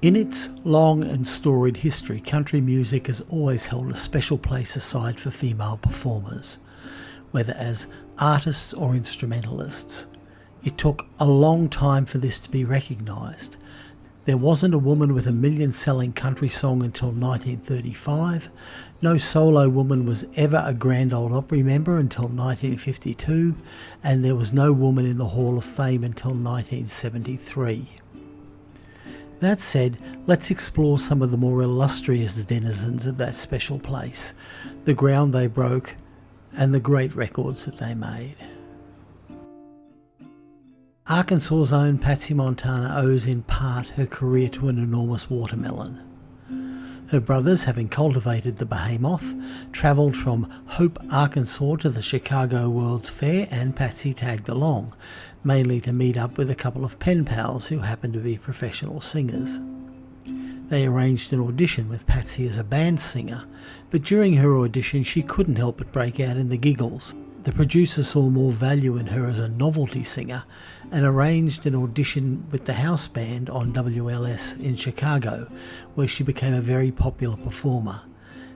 In its long and storied history, country music has always held a special place aside for female performers, whether as artists or instrumentalists. It took a long time for this to be recognised. There wasn't a woman with a million selling country song until 1935. No solo woman was ever a Grand Ole Opry member until 1952, and there was no woman in the Hall of Fame until 1973. That said, let's explore some of the more illustrious denizens of that special place, the ground they broke, and the great records that they made. Arkansas's own Patsy Montana owes in part her career to an enormous watermelon. Her brothers, having cultivated the behemoth, travelled from Hope, Arkansas to the Chicago World's Fair and Patsy tagged along, mainly to meet up with a couple of pen pals who happened to be professional singers. They arranged an audition with Patsy as a band singer, but during her audition she couldn't help but break out in the giggles. The producer saw more value in her as a novelty singer and arranged an audition with the house band on WLS in Chicago, where she became a very popular performer.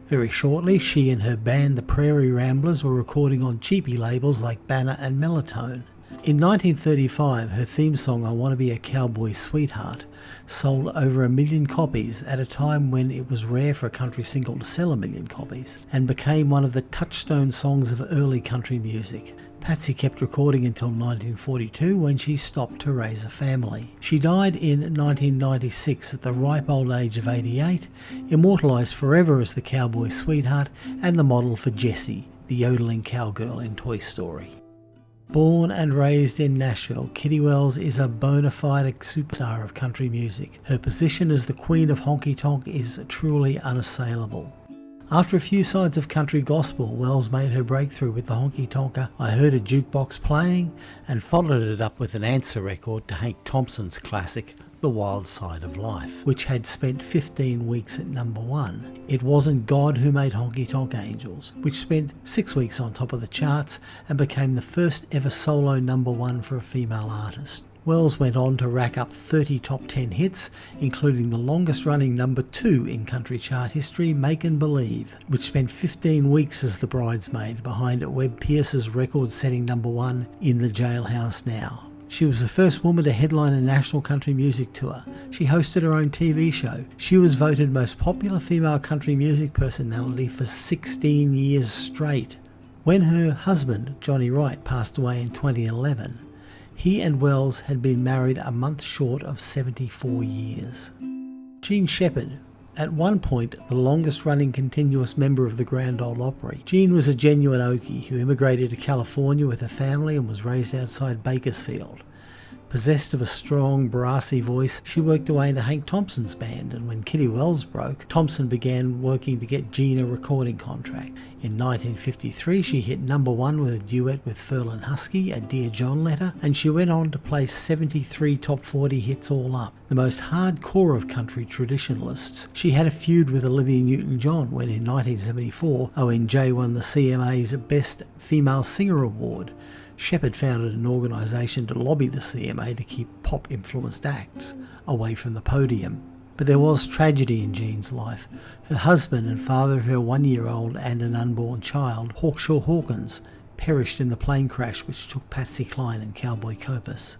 Very shortly, she and her band, the Prairie Ramblers, were recording on cheapy labels like Banner and Melotone. In 1935, her theme song, I Want to Be a Cowboy Sweetheart, sold over a million copies at a time when it was rare for a country single to sell a million copies, and became one of the touchstone songs of early country music. Patsy kept recording until 1942 when she stopped to raise a family. She died in 1996 at the ripe old age of 88, immortalised forever as the cowboy sweetheart and the model for Jessie, the yodeling cowgirl in Toy Story. Born and raised in Nashville, Kitty Wells is a bona fide superstar of country music. Her position as the queen of honky tonk is truly unassailable. After a few sides of country gospel, Wells made her breakthrough with the honky tonker I Heard a Jukebox Playing and followed it up with an answer record to Hank Thompson's classic the Wild Side of Life, which had spent 15 weeks at number one. It wasn't God who made Honky Tonk Angels, which spent six weeks on top of the charts and became the first ever solo number one for a female artist. Wells went on to rack up 30 top 10 hits, including the longest running number 2 in country chart history, Making Believe, which spent 15 weeks as the bridesmaid behind Webb Pierce's record setting number 1 in the jailhouse now. She was the first woman to headline a national country music tour. She hosted her own TV show. She was voted most popular female country music personality for 16 years straight. When her husband, Johnny Wright, passed away in 2011, he and Wells had been married a month short of 74 years. Jean Shepard, at one point the longest running continuous member of the Grand Ole Opry. Jean was a genuine Okie who immigrated to California with her family and was raised outside Bakersfield. Possessed of a strong, brassy voice, she worked her way into Hank Thompson's band, and when Kitty Wells broke, Thompson began working to get Jean a recording contract. In 1953, she hit number one with a duet with Ferlin Husky, a Dear John letter, and she went on to play 73 top 40 hits all up. The most hardcore of country traditionalists, she had a feud with Olivia Newton-John when in 1974, ONJ won the CMA's Best Female Singer Award. Shepard founded an organisation to lobby the CMA to keep pop influenced acts away from the podium. But there was tragedy in Jean's life. Her husband and father of her one year old and an unborn child, Hawkshaw Hawkins, perished in the plane crash which took Patsy Cline and Cowboy Copas.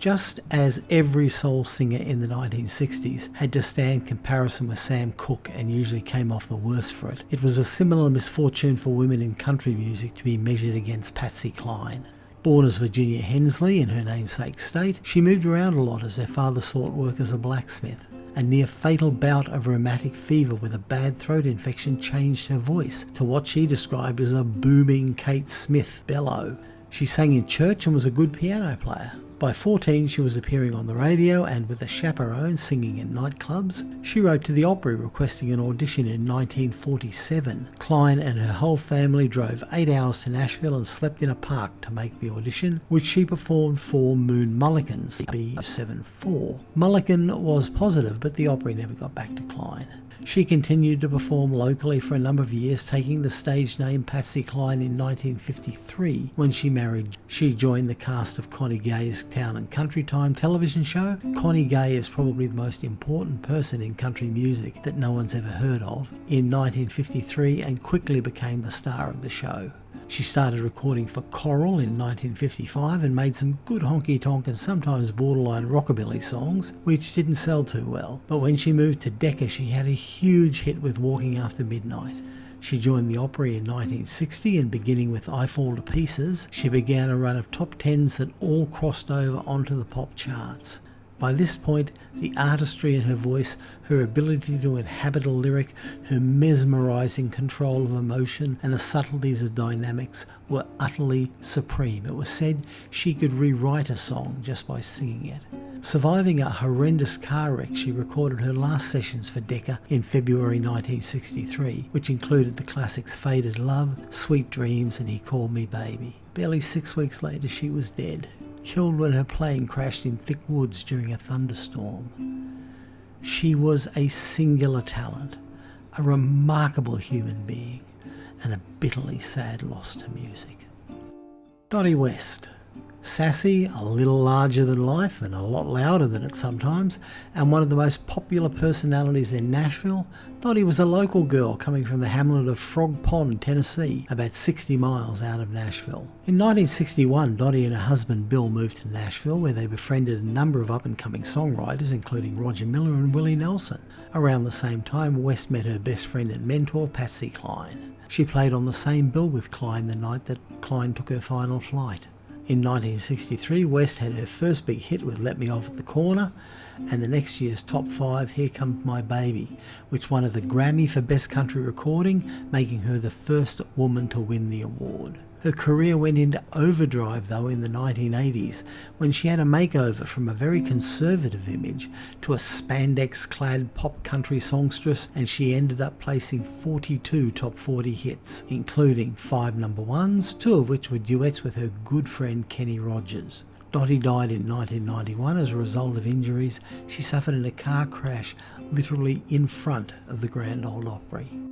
Just as every soul singer in the 1960s had to stand comparison with Sam Cooke and usually came off the worse for it, it was a similar misfortune for women in country music to be measured against Patsy Cline. Born as Virginia Hensley in her namesake state, she moved around a lot as her father sought work as a blacksmith. A near fatal bout of rheumatic fever with a bad throat infection changed her voice to what she described as a booming Kate Smith bellow. She sang in church and was a good piano player. By 14, she was appearing on the radio and with a chaperone singing in nightclubs. She wrote to the Opry requesting an audition in 1947. Cline and her whole family drove eight hours to Nashville and slept in a park to make the audition, which she performed for Moon Mullican's B74. Mulligan was positive, but the Opry never got back to Cline. She continued to perform locally for a number of years, taking the stage name Patsy Cline in 1953. When she married, she joined the cast of Connie Gay's town and country time television show, Connie Gay is probably the most important person in country music that no one's ever heard of in 1953 and quickly became the star of the show. She started recording for Coral in 1955 and made some good honky tonk and sometimes borderline rockabilly songs, which didn't sell too well. But when she moved to Decca, she had a huge hit with Walking After Midnight. She joined the Opry in 1960 and beginning with I Fall to Pieces, she began a run of top tens that all crossed over onto the pop charts. By this point, the artistry in her voice, her ability to inhabit a lyric, her mesmerizing control of emotion, and the subtleties of dynamics were utterly supreme. It was said she could rewrite a song just by singing it. Surviving a horrendous car wreck, she recorded her last sessions for Decca in February 1963, which included the classics Faded Love, Sweet Dreams, and He Called Me Baby. Barely six weeks later, she was dead killed when her plane crashed in thick woods during a thunderstorm. She was a singular talent, a remarkable human being, and a bitterly sad loss to music. Dottie West Sassy, a little larger than life and a lot louder than it sometimes, and one of the most popular personalities in Nashville, Dottie was a local girl coming from the hamlet of Frog Pond, Tennessee, about 60 miles out of Nashville. In 1961, Dottie and her husband Bill moved to Nashville where they befriended a number of up and coming songwriters, including Roger Miller and Willie Nelson. Around the same time, West met her best friend and mentor, Patsy Cline. She played on the same bill with Cline the night that Cline took her final flight. In 1963, West had her first big hit with Let Me Off at the Corner, and the next year's top five, Here Comes My Baby, which won her the Grammy for Best Country Recording, making her the first woman to win the award. Her career went into overdrive though in the 1980s when she had a makeover from a very conservative image to a spandex clad pop country songstress and she ended up placing 42 top 40 hits, including five number ones, two of which were duets with her good friend Kenny Rogers. Dottie died in 1991 as a result of injuries she suffered in a car crash literally in front of the Grand Ole Opry.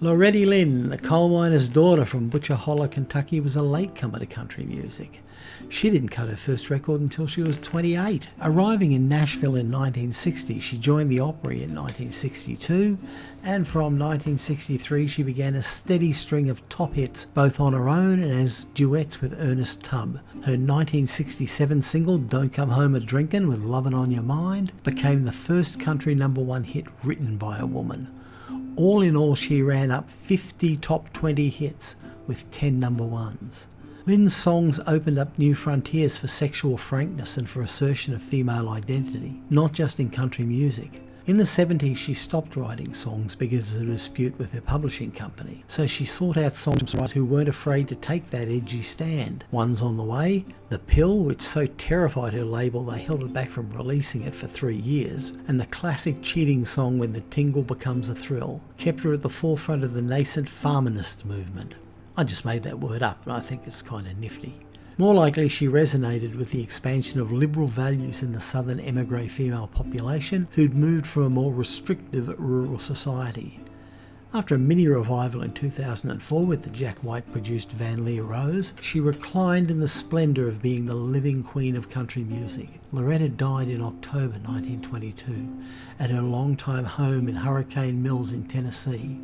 Loretta Lynn, the coal miner's daughter from Butcher Hollow, Kentucky, was a latecomer to country music. She didn't cut her first record until she was 28. Arriving in Nashville in 1960, she joined the Opry in 1962, and from 1963 she began a steady string of top hits, both on her own and as duets with Ernest Tubb. Her 1967 single, Don't Come Home a Drinkin' with Lovin' on Your Mind, became the first country number one hit written by a woman. All in all, she ran up 50 top 20 hits with 10 number ones. Lynn's songs opened up new frontiers for sexual frankness and for assertion of female identity, not just in country music. In the 70s, she stopped writing songs because of a dispute with her publishing company, so she sought out songwriters who weren't afraid to take that edgy stand. One's on the way, The Pill, which so terrified her label they held it back from releasing it for three years, and the classic cheating song When the Tingle Becomes a Thrill, kept her at the forefront of the nascent feminist movement. I just made that word up, and I think it's kind of nifty. More likely, she resonated with the expansion of liberal values in the southern emigre female population who'd moved from a more restrictive rural society. After a mini revival in 2004 with the Jack White produced Van Lear Rose, she reclined in the splendour of being the living queen of country music. Loretta died in October 1922 at her longtime home in Hurricane Mills in Tennessee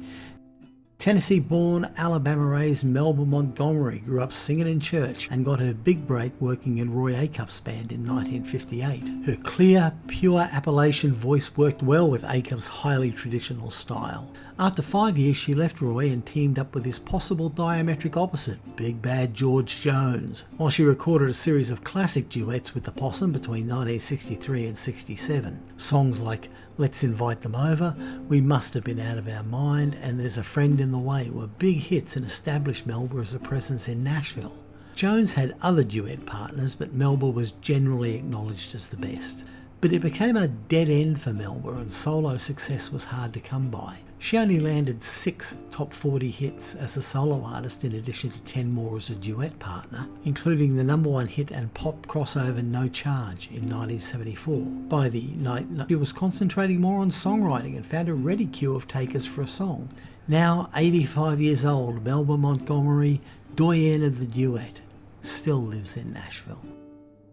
Tennessee born, Alabama raised Melba Montgomery grew up singing in church and got her big break working in Roy Acuff's band in 1958. Her clear, pure Appalachian voice worked well with Acuff's highly traditional style. After five years, she left Roy and teamed up with his possible diametric opposite, Big Bad George Jones, while she recorded a series of classic duets with the Possum between 1963 and 67. Songs like Let's Invite Them Over, We Must Have Been Out of Our Mind, and There's a Friend in the Way were big hits and established Melba as a presence in Nashville. Jones had other duet partners, but Melba was generally acknowledged as the best. But it became a dead end for Melba and solo success was hard to come by. She only landed six top 40 hits as a solo artist in addition to 10 more as a duet partner, including the number one hit and pop crossover No Charge in 1974. By the night, she was concentrating more on songwriting and found a ready queue of takers for a song. Now 85 years old, Melba Montgomery, doyenne of the duet, still lives in Nashville.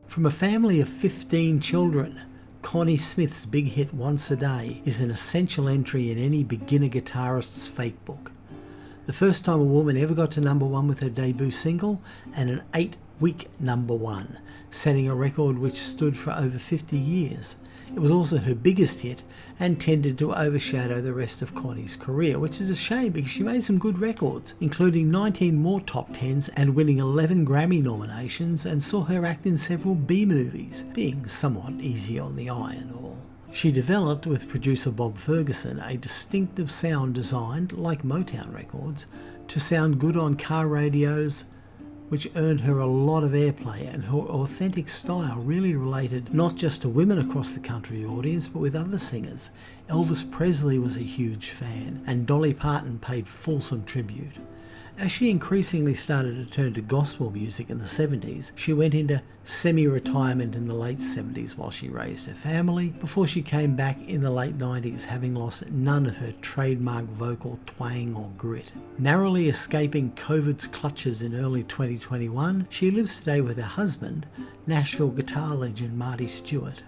From a family of 15 children, Connie Smith's big hit Once a Day is an essential entry in any beginner guitarist's fake book. The first time a woman ever got to number one with her debut single, and an eight week number one, setting a record which stood for over 50 years. It was also her biggest hit and tended to overshadow the rest of Connie's career, which is a shame because she made some good records, including 19 more top tens and winning 11 Grammy nominations, and saw her act in several B movies, being somewhat easy on the eye and all. She developed with producer Bob Ferguson a distinctive sound designed, like Motown records, to sound good on car radios, which earned her a lot of airplay, and her authentic style really related not just to women across the country audience, but with other singers. Elvis Presley was a huge fan, and Dolly Parton paid fulsome tribute. As she increasingly started to turn to gospel music in the 70s, she went into semi retirement in the late 70s while she raised her family, before she came back in the late 90s, having lost none of her trademark vocal twang or grit. Narrowly escaping COVID's clutches in early 2021, she lives today with her husband, Nashville guitar legend Marty Stuart.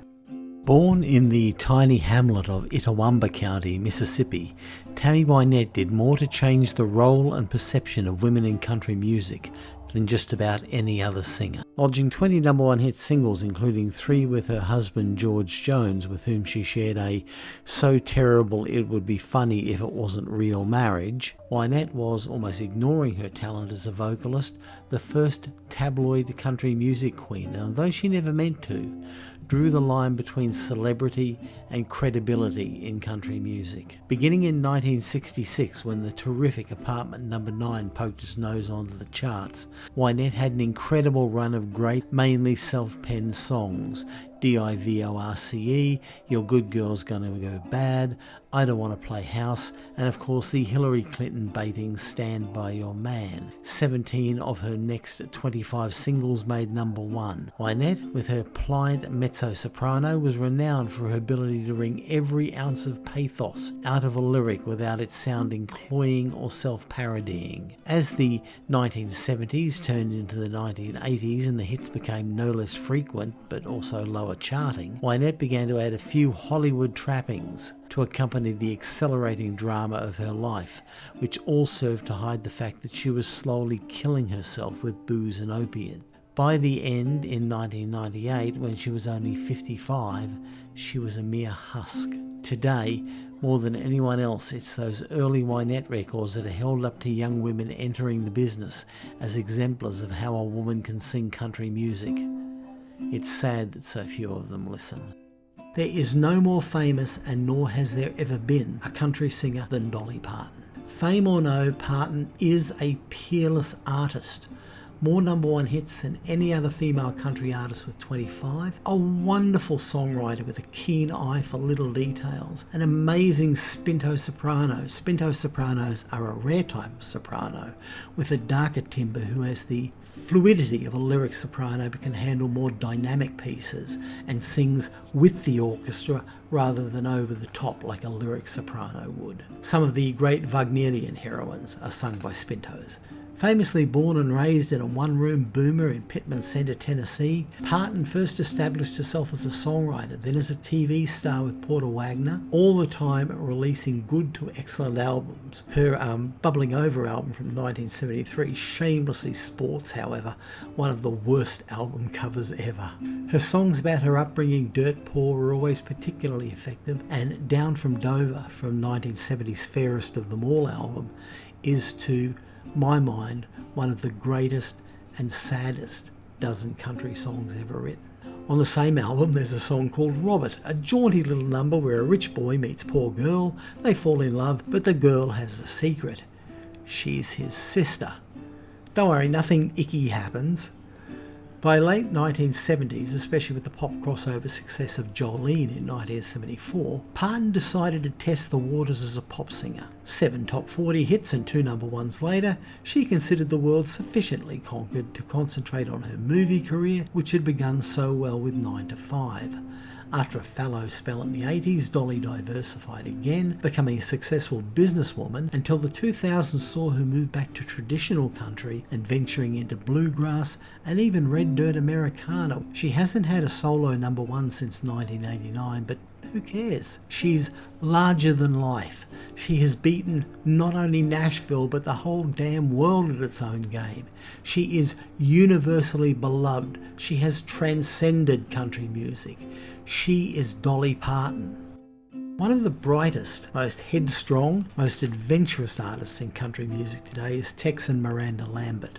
Born in the tiny hamlet of Itawamba County, Mississippi, Tammy Wynette did more to change the role and perception of women in country music than just about any other singer. Lodging 20 number one hit singles, including three with her husband George Jones, with whom she shared a so terrible it would be funny if it wasn't real marriage, Wynette was, almost ignoring her talent as a vocalist, the first tabloid country music queen, and though she never meant to, drew the line between celebrity and credibility in country music. Beginning in 1966, when the terrific Apartment Number no. 9 poked its nose onto the charts, Wynette had an incredible run of great, mainly self-penned songs, D-I-V-O-R-C-E, Your Good Girl's Gonna Go Bad, I Don't Want to Play House, and of course the Hillary Clinton baiting Stand By Your Man. 17 of her next 25 singles made number one. Wynette, with her pliant mezzo-soprano, was renowned for her ability to wring every ounce of pathos out of a lyric without it sounding cloying or self-parodying. As the 1970s turned into the 1980s and the hits became no less frequent but also lower charting, Wynette began to add a few Hollywood trappings to accompany the accelerating drama of her life, which all served to hide the fact that she was slowly killing herself with booze and opiate. By the end, in 1998, when she was only 55, she was a mere husk. Today, more than anyone else, it's those early Wynette records that are held up to young women entering the business as exemplars of how a woman can sing country music. It's sad that so few of them listen. There is no more famous, and nor has there ever been, a country singer than Dolly Parton. Fame or no, Parton is a peerless artist more number one hits than any other female country artist with 25, a wonderful songwriter with a keen eye for little details, an amazing spinto soprano. Spinto sopranos are a rare type of soprano with a darker timbre who has the fluidity of a lyric soprano but can handle more dynamic pieces and sings with the orchestra rather than over the top like a lyric soprano would. Some of the great Wagnerian heroines are sung by spintos. Famously born and raised in a one room boomer in Pittman Center, Tennessee, Parton first established herself as a songwriter, then as a TV star with Porter Wagoner, all the time releasing good to excellent albums. Her um, Bubbling Over album from 1973 shamelessly sports, however, one of the worst album covers ever. Her songs about her upbringing, dirt poor, were always particularly effective, and Down from Dover from 1970's Fairest of Them All album is to my mind, one of the greatest and saddest dozen country songs ever written. On the same album, there's a song called Robert, a jaunty little number where a rich boy meets poor girl. They fall in love, but the girl has a secret. She's his sister. Don't worry, nothing icky happens. By late 1970s, especially with the pop crossover success of Jolene in 1974, Parton decided to test the waters as a pop singer. Seven top 40 hits and two number ones later, she considered the world sufficiently conquered to concentrate on her movie career, which had begun so well with 9 to 5. After a fallow spell in the 80s, Dolly diversified again, becoming a successful businesswoman until the 2000s saw her move back to traditional country and venturing into bluegrass and even red dirt Americana. She hasn't had a solo number one since 1989, but who cares? She's larger than life. She has beaten not only Nashville but the whole damn world at its own game. She is universally beloved. She has transcended country music. She is Dolly Parton. One of the brightest, most headstrong, most adventurous artists in country music today is Texan Miranda Lambert.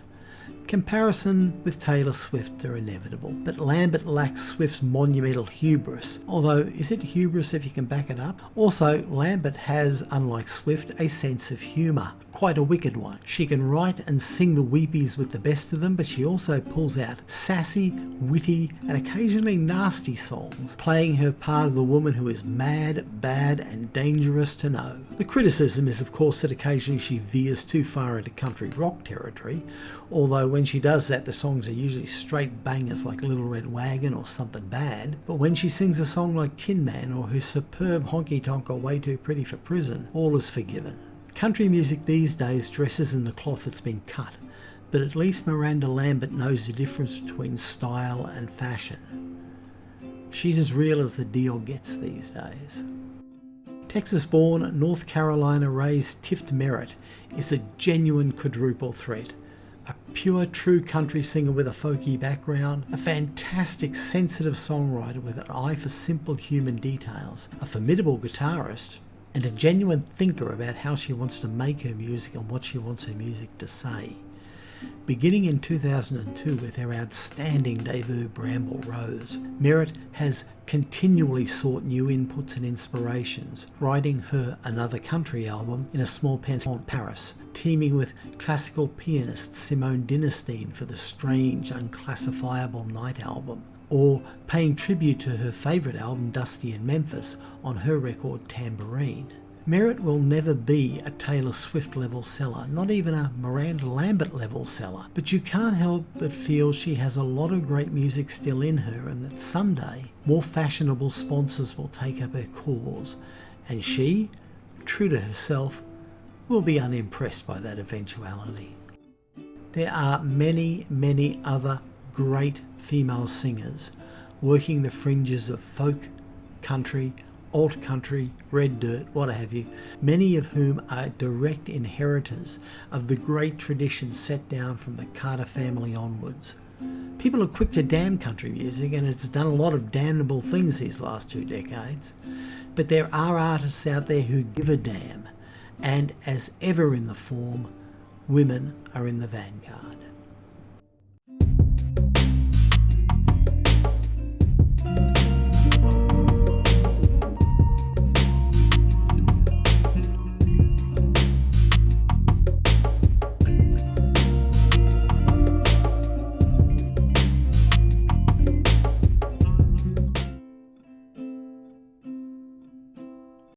Comparison with Taylor Swift are inevitable, but Lambert lacks Swift's monumental hubris, although is it hubris if you can back it up? Also, Lambert has, unlike Swift, a sense of humour, quite a wicked one. She can write and sing the weepies with the best of them, but she also pulls out sassy, witty, and occasionally nasty songs, playing her part of the woman who is mad, bad, and dangerous to know. The criticism is, of course, that occasionally she veers too far into country rock territory, although when she does that, the songs are usually straight bangers like Little Red Wagon or Something Bad. But when she sings a song like Tin Man or her superb honky tonk or Way Too Pretty for Prison, all is forgiven. Country music these days dresses in the cloth that's been cut, but at least Miranda Lambert knows the difference between style and fashion. She's as real as the deal gets these days. Texas born, North Carolina raised Tift Merritt is a genuine quadruple threat. A pure, true country singer with a folky background, a fantastic, sensitive songwriter with an eye for simple human details, a formidable guitarist, and a genuine thinker about how she wants to make her music and what she wants her music to say. Beginning in 2002 with her outstanding debut Bramble Rose, Merritt has continually sought new inputs and inspirations, writing her Another Country album in a small pension in Paris, teaming with classical pianist Simone Dinnerstein for the strange, unclassifiable Night album, or paying tribute to her favourite album Dusty in Memphis on her record Tambourine. Merritt will never be a Taylor Swift level seller, not even a Miranda Lambert level seller, but you can't help but feel she has a lot of great music still in her and that someday more fashionable sponsors will take up her cause and she, true to herself, will be unimpressed by that eventuality. There are many, many other great female singers working the fringes of folk, country, alt country, red dirt, what have you, many of whom are direct inheritors of the great tradition set down from the Carter family onwards. People are quick to damn country music and it's done a lot of damnable things these last two decades. But there are artists out there who give a damn, and as ever in the form, women are in the vanguard.